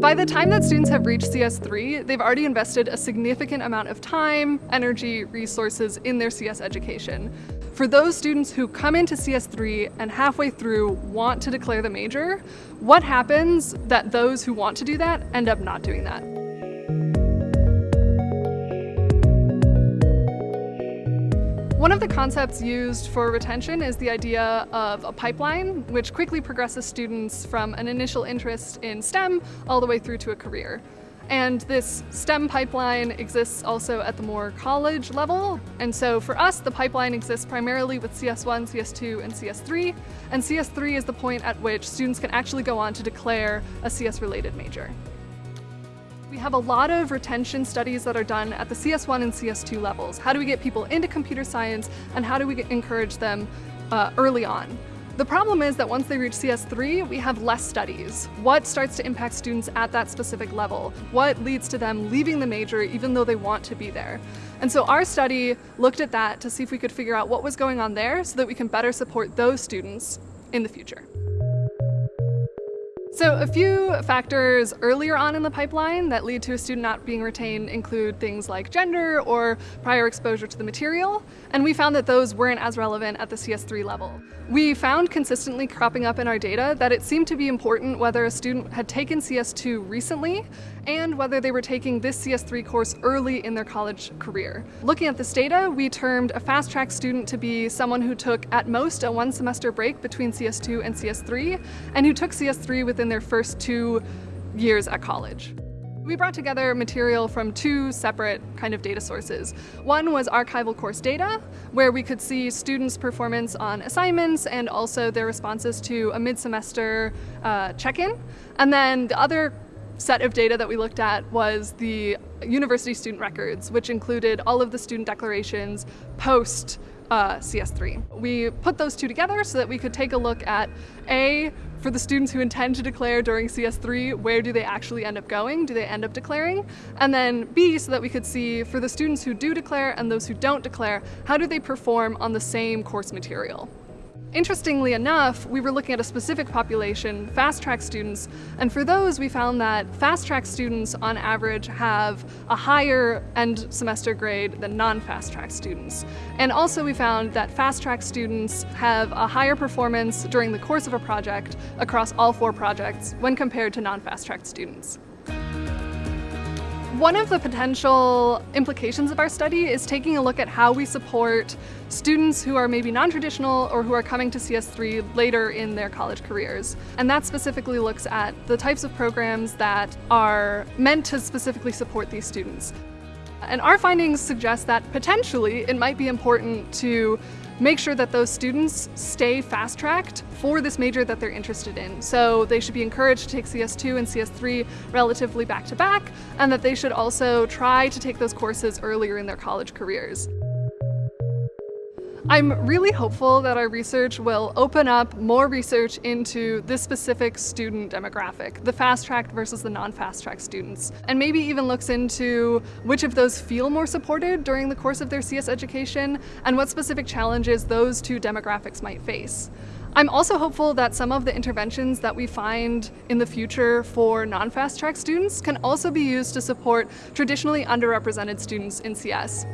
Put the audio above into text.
By the time that students have reached CS3, they've already invested a significant amount of time, energy, resources in their CS education. For those students who come into CS3 and halfway through want to declare the major, what happens that those who want to do that end up not doing that? One of the concepts used for retention is the idea of a pipeline, which quickly progresses students from an initial interest in STEM all the way through to a career. And this STEM pipeline exists also at the more college level. And so for us, the pipeline exists primarily with CS1, CS2, and CS3. And CS3 is the point at which students can actually go on to declare a CS-related major. We have a lot of retention studies that are done at the CS1 and CS2 levels. How do we get people into computer science and how do we encourage them uh, early on? The problem is that once they reach CS3, we have less studies. What starts to impact students at that specific level? What leads to them leaving the major even though they want to be there? And so our study looked at that to see if we could figure out what was going on there so that we can better support those students in the future. So a few factors earlier on in the pipeline that lead to a student not being retained include things like gender or prior exposure to the material, and we found that those weren't as relevant at the CS3 level. We found consistently cropping up in our data that it seemed to be important whether a student had taken CS2 recently and whether they were taking this CS3 course early in their college career. Looking at this data, we termed a fast track student to be someone who took at most a one semester break between CS2 and CS3 and who took CS3 within their first two years at college. We brought together material from two separate kind of data sources. One was archival course data, where we could see students' performance on assignments and also their responses to a mid-semester uh, check-in. And then the other set of data that we looked at was the university student records, which included all of the student declarations post uh, CS3. We put those two together so that we could take a look at A, for the students who intend to declare during CS3, where do they actually end up going? Do they end up declaring? And then B, so that we could see for the students who do declare and those who don't declare, how do they perform on the same course material? Interestingly enough, we were looking at a specific population, fast track students, and for those we found that fast track students on average have a higher end semester grade than non-fast track students. And also we found that fast track students have a higher performance during the course of a project across all four projects when compared to non-fast track students. One of the potential implications of our study is taking a look at how we support students who are maybe non-traditional or who are coming to CS3 later in their college careers. And that specifically looks at the types of programs that are meant to specifically support these students. And our findings suggest that potentially it might be important to make sure that those students stay fast-tracked for this major that they're interested in. So they should be encouraged to take CS2 and CS3 relatively back-to-back, -back, and that they should also try to take those courses earlier in their college careers. I'm really hopeful that our research will open up more research into this specific student demographic, the fast-tracked versus the non-fast-track students, and maybe even looks into which of those feel more supported during the course of their CS education and what specific challenges those two demographics might face. I'm also hopeful that some of the interventions that we find in the future for non-fast track students can also be used to support traditionally underrepresented students in CS.